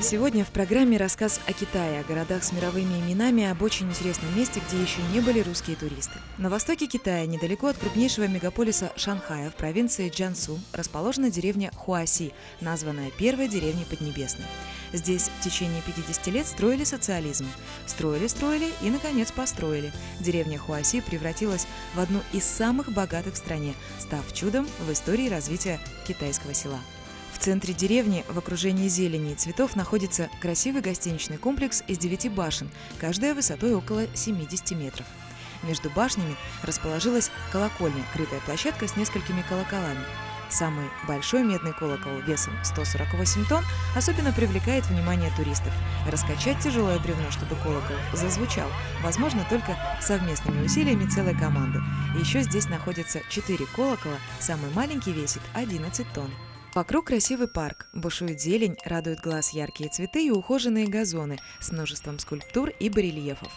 Сегодня в программе рассказ о Китае, о городах с мировыми именами, об очень интересном месте, где еще не были русские туристы. На востоке Китая, недалеко от крупнейшего мегаполиса Шанхая в провинции Джансу, расположена деревня Хуаси, названная первой деревней Поднебесной. Здесь в течение 50 лет строили социализм. Строили, строили и, наконец, построили. Деревня Хуаси превратилась в одну из самых богатых в стране, став чудом в истории развития китайского села. В центре деревни, в окружении зелени и цветов, находится красивый гостиничный комплекс из девяти башен, каждая высотой около 70 метров. Между башнями расположилась колокольня, крытая площадка с несколькими колоколами. Самый большой медный колокол весом 148 тонн особенно привлекает внимание туристов. Раскачать тяжелое бревно, чтобы колокол зазвучал, возможно только совместными усилиями целой команды. еще здесь находится 4 колокола, самый маленький весит 11 тонн. Вокруг красивый парк, бушует зелень, радуют глаз яркие цветы и ухоженные газоны с множеством скульптур и барельефов.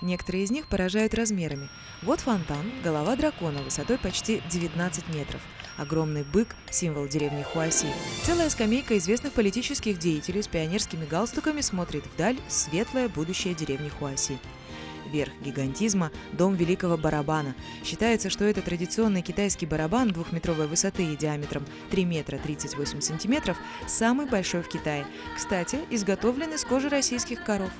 Некоторые из них поражают размерами. Вот фонтан, голова дракона высотой почти 19 метров. Огромный бык – символ деревни Хуаси. Целая скамейка известных политических деятелей с пионерскими галстуками смотрит вдаль светлое будущее деревни Хуаси. Верх гигантизма – дом великого барабана. Считается, что это традиционный китайский барабан двухметровой высоты и диаметром 3 метра 38 сантиметров самый большой в Китае. Кстати, изготовлен из кожи российских коров.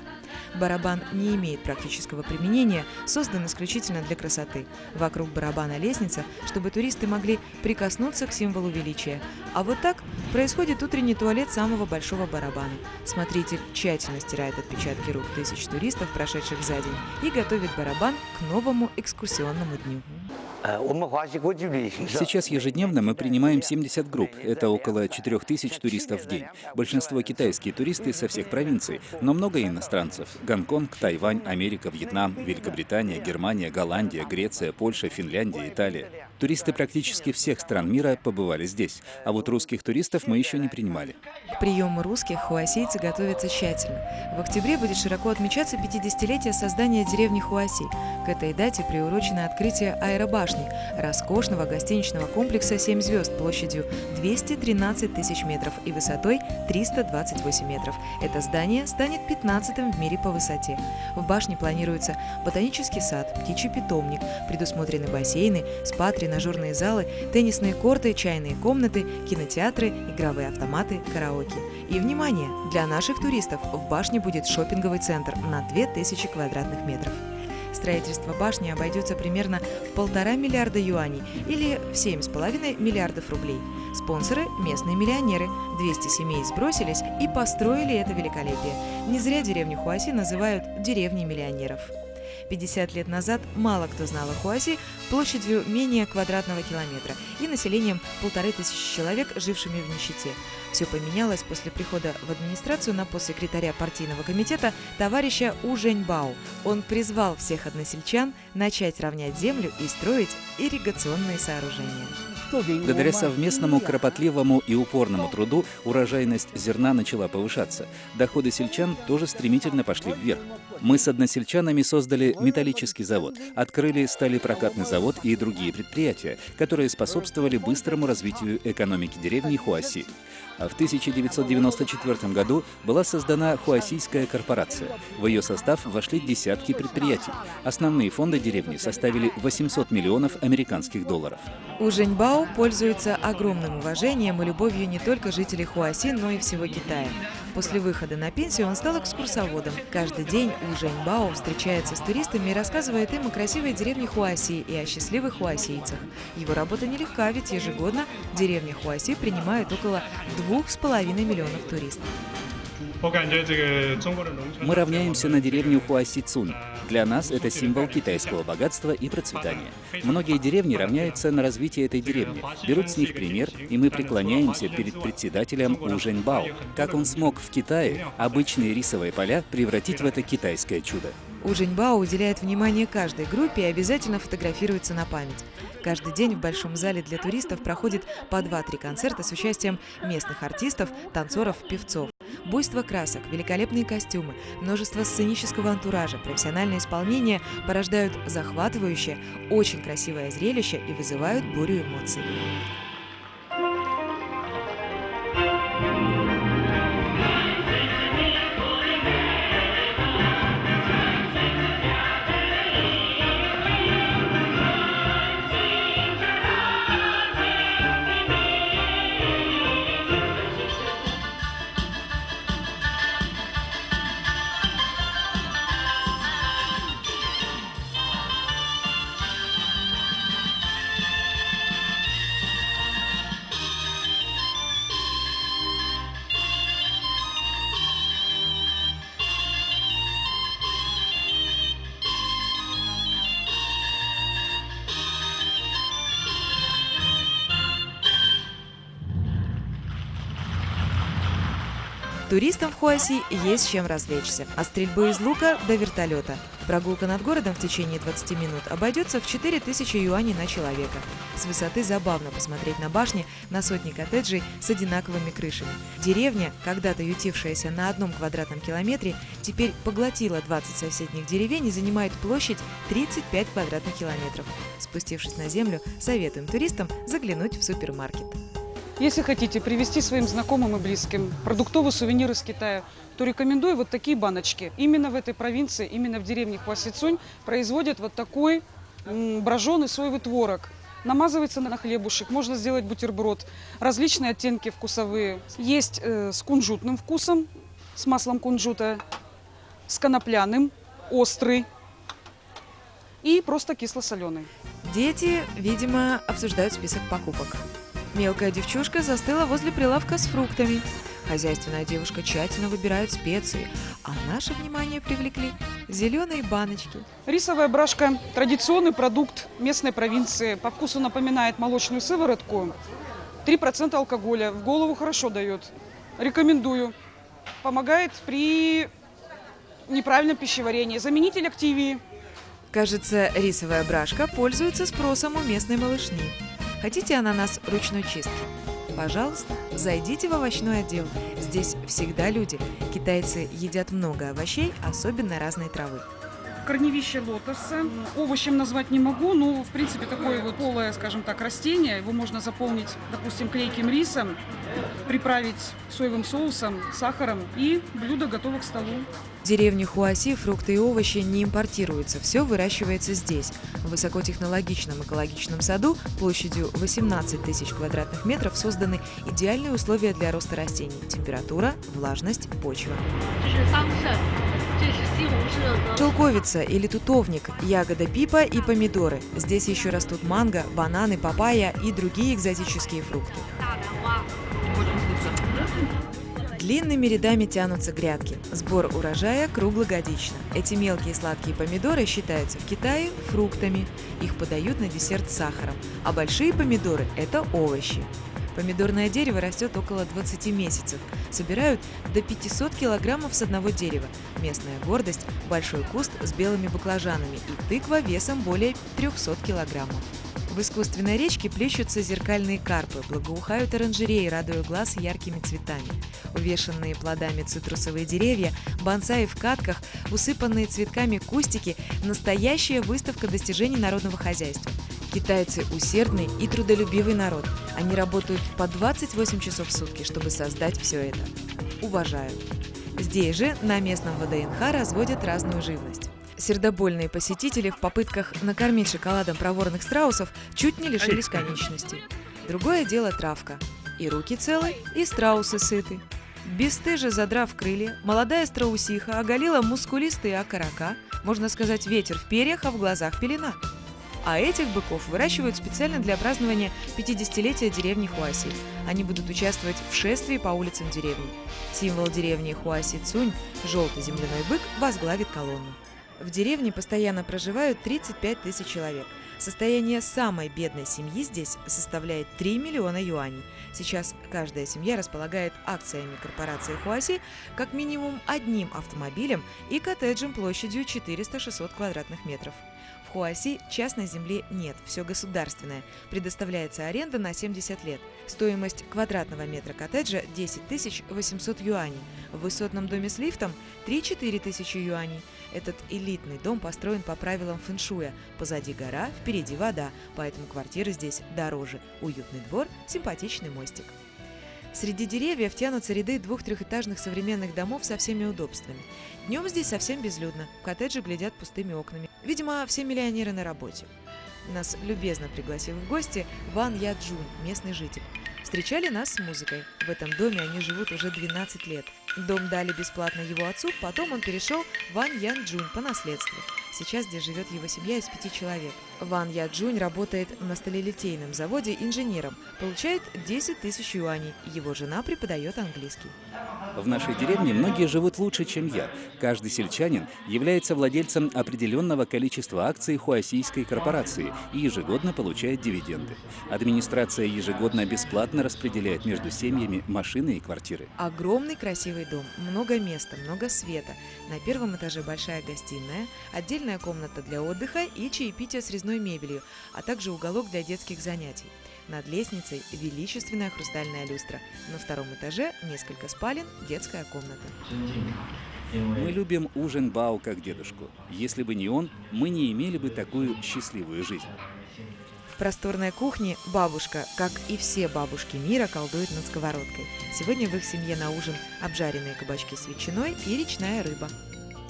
Барабан не имеет практического применения, создан исключительно для красоты. Вокруг барабана лестница, чтобы туристы могли прикоснуться к символу величия. А вот так происходит утренний туалет самого большого барабана. Смотритель тщательно стирает отпечатки рук тысяч туристов, прошедших за день, и готовит барабан к новому экскурсионному дню. Сейчас ежедневно мы принимаем 70 групп. Это около 4000 туристов в день. Большинство китайские туристы со всех провинций, но много иностранцев. Гонконг, Тайвань, Америка, Вьетнам, Великобритания, Германия, Голландия, Греция, Польша, Финляндия, Италия. Туристы практически всех стран мира побывали здесь, а вот русских туристов мы еще не принимали. К приему русских хуасийцы готовятся тщательно. В октябре будет широко отмечаться 50-летие создания деревни Хуаси. К этой дате приурочено открытие аэробашни, роскошного гостиничного комплекса «7 звезд» площадью 213 тысяч метров и высотой 328 метров. Это здание станет 15-м в мире по высоте. В башне планируется ботанический сад, птичий питомник, предусмотрены бассейны, спа, тренажерные залы, теннисные корты, чайные комнаты, кинотеатры, игровые автоматы, караоке. И, внимание, для наших туристов в башне будет шопинговый центр на 2000 квадратных метров. Строительство башни обойдется примерно в полтора миллиарда юаней или в 7,5 миллиардов рублей. Спонсоры – местные миллионеры. 200 семей сбросились и построили это великолепие. Не зря деревню Хуаси называют «деревней миллионеров». 50 лет назад мало кто знал о Хуаси площадью менее квадратного километра и населением полторы тысячи человек, жившими в нищете. Все поменялось после прихода в администрацию на пост секретаря партийного комитета товарища У. Он призвал всех односельчан начать равнять землю и строить ирригационные сооружения. Благодаря совместному, кропотливому и упорному труду урожайность зерна начала повышаться. Доходы сельчан тоже стремительно пошли вверх. Мы с односельчанами создали металлический завод, открыли сталепрокатный завод и другие предприятия, которые способствовали быстрому развитию экономики деревни Хуаси. А в 1994 году была создана Хуасийская корпорация. В ее состав вошли десятки предприятий. Основные фонды деревни составили 800 миллионов американских долларов. У Жэньбао пользуется огромным уважением и любовью не только жителей Хуаси, но и всего Китая. После выхода на пенсию он стал экскурсоводом. Каждый день У Жэньбао встречается с туристами и рассказывает им о красивой деревне Хуаси и о счастливых хуасийцах. Его работа нелегка, ведь ежегодно деревня Хуаси принимает около двух с половиной миллионов туристов. Мы равняемся на деревню Хуасицун. Для нас это символ китайского богатства и процветания. Многие деревни равняются на развитие этой деревни, берут с них пример, и мы преклоняемся перед председателем У Жэньбао. Как он смог в Китае обычные рисовые поля превратить в это китайское чудо? У Жэньбао уделяет внимание каждой группе и обязательно фотографируется на память. Каждый день в Большом зале для туристов проходит по 2-3 концерта с участием местных артистов, танцоров, певцов. Буйство красок, великолепные костюмы, множество сценического антуража, профессиональное исполнение порождают захватывающее, очень красивое зрелище и вызывают бурю эмоций. Туристам в Хуаси есть чем развлечься. От стрельбы из лука до вертолета. Прогулка над городом в течение 20 минут обойдется в 4000 юаней на человека. С высоты забавно посмотреть на башни на сотни коттеджей с одинаковыми крышами. Деревня, когда-то ютившаяся на одном квадратном километре, теперь поглотила 20 соседних деревень и занимает площадь 35 квадратных километров. Спустившись на землю, советуем туристам заглянуть в супермаркет. Если хотите привезти своим знакомым и близким продуктовый сувенир из Китая, то рекомендую вот такие баночки. Именно в этой провинции, именно в деревне Хуасицунь производят вот такой броженый соевый творог. Намазывается на хлебушек, можно сделать бутерброд. Различные оттенки вкусовые. Есть э, с кунжутным вкусом, с маслом кунжута, с конопляным, острый и просто кисло-соленый. Дети, видимо, обсуждают список покупок. Мелкая девчушка застыла возле прилавка с фруктами. Хозяйственная девушка тщательно выбирает специи, а наше внимание привлекли зеленые баночки. Рисовая брашка – традиционный продукт местной провинции. По вкусу напоминает молочную сыворотку. 3% алкоголя. В голову хорошо дает. Рекомендую. Помогает при неправильном пищеварении. Заменитель активии. Кажется, рисовая брашка пользуется спросом у местной малышни. Хотите ананас ручной чистки? Пожалуйста, зайдите в овощной отдел. Здесь всегда люди. Китайцы едят много овощей, особенно разной травы. Корневище лотоса. Овощем назвать не могу, но, в принципе, такое вот полое, скажем так, растение. Его можно заполнить, допустим, клейким рисом, приправить соевым соусом, сахаром, и блюдо готово к столу. В деревне Хуаси фрукты и овощи не импортируются, все выращивается здесь. В высокотехнологичном экологичном саду площадью 18 тысяч квадратных метров созданы идеальные условия для роста растений – температура, влажность, почва. Шелковица или тутовник, ягода пипа и помидоры. Здесь еще растут манго, бананы, папайя и другие экзотические фрукты. Длинными рядами тянутся грядки. Сбор урожая круглогодично. Эти мелкие сладкие помидоры считаются в Китае фруктами. Их подают на десерт с сахаром. А большие помидоры – это овощи. Помидорное дерево растет около 20 месяцев. Собирают до 500 килограммов с одного дерева. Местная гордость – большой куст с белыми баклажанами и тыква весом более 300 килограммов. В искусственной речке плещутся зеркальные карпы, благоухают оранжереи, радуя глаз яркими цветами. Увешанные плодами цитрусовые деревья, бонсаи в катках, усыпанные цветками кустики – настоящая выставка достижений народного хозяйства. Китайцы усердный и трудолюбивый народ. Они работают по 28 часов в сутки, чтобы создать все это. Уважаю. Здесь же, на местном ВДНХ, разводят разную живность. Сердобольные посетители в попытках накормить шоколадом проворных страусов чуть не лишились конечностей. Другое дело травка. И руки целы, и страусы сыты. Бесстыже задрав крылья, молодая страусиха оголила мускулистые окорока, можно сказать, ветер в перьях, а в глазах пелена. А этих быков выращивают специально для празднования 50-летия деревни Хуаси. Они будут участвовать в шествии по улицам деревни. Символ деревни Хуаси Цунь, желтый земляной бык, возглавит колонну. В деревне постоянно проживают 35 тысяч человек. Состояние самой бедной семьи здесь составляет 3 миллиона юаней. Сейчас каждая семья располагает акциями корпорации Хуаси как минимум одним автомобилем и коттеджем площадью 400-600 квадратных метров. В Хуаси частной земли нет, все государственное. Предоставляется аренда на 70 лет. Стоимость квадратного метра коттеджа 10 800 юаней. В высотном доме с лифтом 3-4 тысячи юаней. Этот элитный дом построен по правилам фэншуя. Позади гора, впереди вода, поэтому квартиры здесь дороже. Уютный двор, симпатичный мостик. Среди деревьев тянутся ряды двух-трехэтажных современных домов со всеми удобствами. Днем здесь совсем безлюдно, коттеджи глядят пустыми окнами. Видимо, все миллионеры на работе. Нас любезно пригласил в гости Ван Яджун, местный житель. Встречали нас с музыкой. В этом доме они живут уже 12 лет. Дом дали бесплатно его отцу, потом он перешел Ван Ян Джун по наследству. Сейчас здесь живет его семья из пяти человек. Ван Яджунь работает на сталелитейном заводе инженером, получает 10 тысяч юаней. Его жена преподает английский. В нашей деревне многие живут лучше, чем я. Каждый сельчанин является владельцем определенного количества акций Хуасийской корпорации и ежегодно получает дивиденды. Администрация ежегодно бесплатно распределяет между семьями машины и квартиры. Огромный красивый дом, много места, много света. На первом этаже большая гостиная, отдельная комната для отдыха и чаепитие с резной мебелью, а также уголок для детских занятий. Над лестницей величественная хрустальная люстра. На втором этаже несколько спален, детская комната. Мы любим ужин Бао как дедушку. Если бы не он, мы не имели бы такую счастливую жизнь. В просторной кухне бабушка, как и все бабушки мира, колдует над сковородкой. Сегодня в их семье на ужин обжаренные кабачки с ветчиной и речная рыба.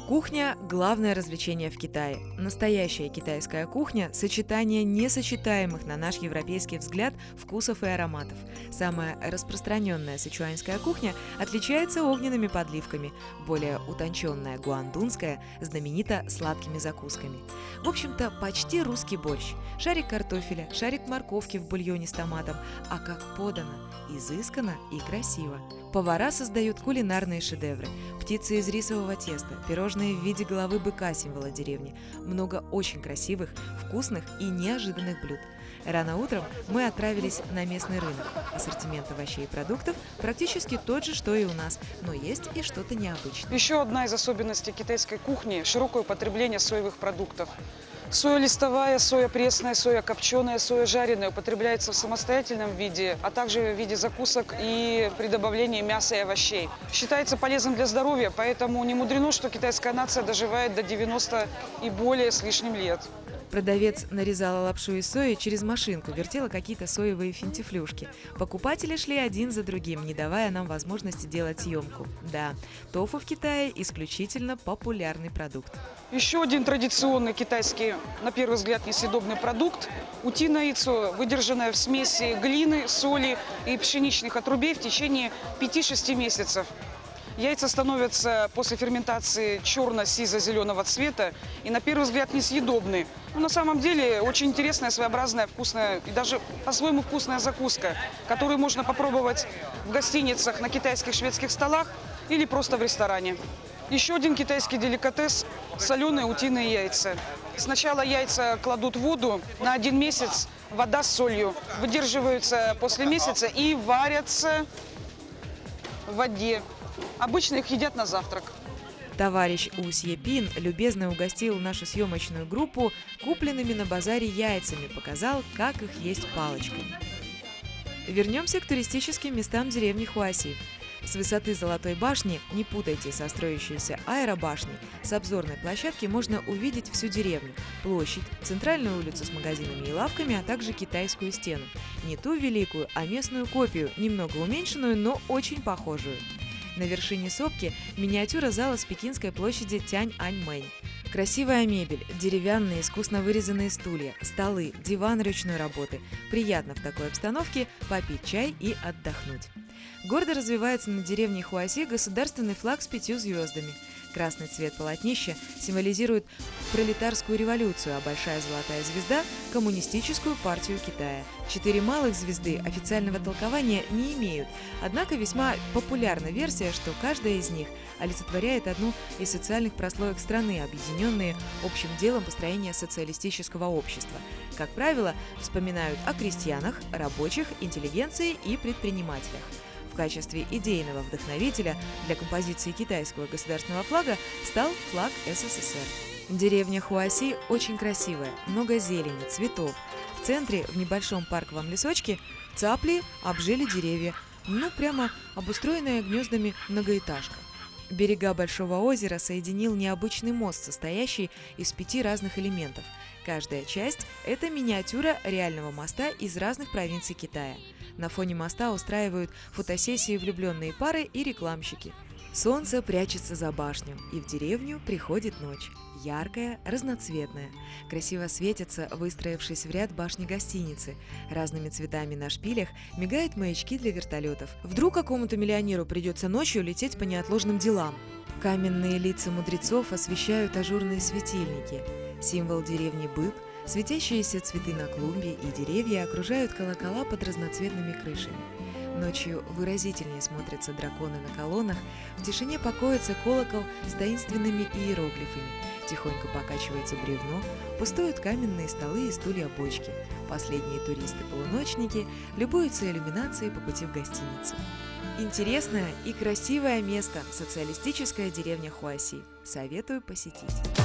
Кухня – главное развлечение в Китае. Настоящая китайская кухня – сочетание несочетаемых на наш европейский взгляд вкусов и ароматов. Самая распространенная сычуанская кухня отличается огненными подливками. Более утонченная гуандунская знаменита сладкими закусками. В общем-то, почти русский борщ. Шарик картофеля, шарик морковки в бульоне с томатом. А как подано – изысканно и красиво. Повара создают кулинарные шедевры. Птицы из рисового теста, пирожные в виде головы быка символа деревни. Много очень красивых, вкусных и неожиданных блюд. Рано утром мы отправились на местный рынок. Ассортимент овощей и продуктов практически тот же, что и у нас, но есть и что-то необычное. Еще одна из особенностей китайской кухни – широкое употребление соевых продуктов. Соя листовая, соя пресная, соя копченая, соя жареная употребляется в самостоятельном виде, а также в виде закусок и при добавлении мяса и овощей. Считается полезным для здоровья, поэтому не мудрено, что китайская нация доживает до 90 и более с лишним лет. Продавец нарезала лапшу из сои через машинку, вертела какие-то соевые финтифлюшки. Покупатели шли один за другим, не давая нам возможности делать съемку. Да, тофу в Китае исключительно популярный продукт. Еще один традиционный китайский, на первый взгляд, несъедобный продукт – утиное яйцо, выдержанное в смеси глины, соли и пшеничных отрубей в течение 5-6 месяцев. Яйца становятся после ферментации черно-сизо-зеленого цвета и на первый взгляд несъедобны. Но на самом деле очень интересная, своеобразная, вкусная и даже по-своему вкусная закуска, которую можно попробовать в гостиницах, на китайских шведских столах или просто в ресторане. Еще один китайский деликатес – соленые утиные яйца. Сначала яйца кладут в воду на один месяц, вода с солью, выдерживаются после месяца и варятся в воде. Обычно их едят на завтрак. Товарищ Пин любезно угостил нашу съемочную группу купленными на базаре яйцами, показал, как их есть палочками. Вернемся к туристическим местам деревни Хуаси. С высоты Золотой башни, не путайте со строящейся аэробашней, с обзорной площадки можно увидеть всю деревню, площадь, центральную улицу с магазинами и лавками, а также китайскую стену. Не ту великую, а местную копию, немного уменьшенную, но очень похожую. На вершине сопки миниатюра зала с Пекинской площади Тянь-Ань-Мэнь. Красивая мебель, деревянные искусно вырезанные стулья, столы, диван ручной работы. Приятно в такой обстановке попить чай и отдохнуть. Гордо развивается над деревней Хуаси государственный флаг с пятью звездами. Красный цвет полотнища символизирует пролетарскую революцию, а большая золотая звезда – коммунистическую партию Китая. Четыре малых звезды официального толкования не имеют, однако весьма популярна версия, что каждая из них олицетворяет одну из социальных прослоек страны, объединенные общим делом построения социалистического общества. Как правило, вспоминают о крестьянах, рабочих, интеллигенции и предпринимателях качестве идейного вдохновителя для композиции китайского государственного флага стал флаг СССР. Деревня Хуаси очень красивая, много зелени, цветов. В центре, в небольшом парковом лесочке, цапли обжили деревья, ну прямо обустроенная гнездами многоэтажка. Берега Большого озера соединил необычный мост, состоящий из пяти разных элементов. Каждая часть – это миниатюра реального моста из разных провинций Китая – на фоне моста устраивают фотосессии влюбленные пары и рекламщики. Солнце прячется за башню, и в деревню приходит ночь. Яркая, разноцветная. Красиво светятся, выстроившись в ряд башни гостиницы. Разными цветами на шпилях мигают маячки для вертолетов. Вдруг какому-то миллионеру придется ночью лететь по неотложным делам. Каменные лица мудрецов освещают ажурные светильники. Символ деревни Быб, светящиеся цветы на клумбе и деревья окружают колокола под разноцветными крышами. Ночью выразительнее смотрятся драконы на колоннах, в тишине покоится колокол с таинственными иероглифами. Тихонько покачивается бревно, пустуют каменные столы и стулья-бочки. Последние туристы-полуночники любуются иллюминацией по пути в гостиницу. Интересное и красивое место – социалистическая деревня Хуаси. Советую посетить.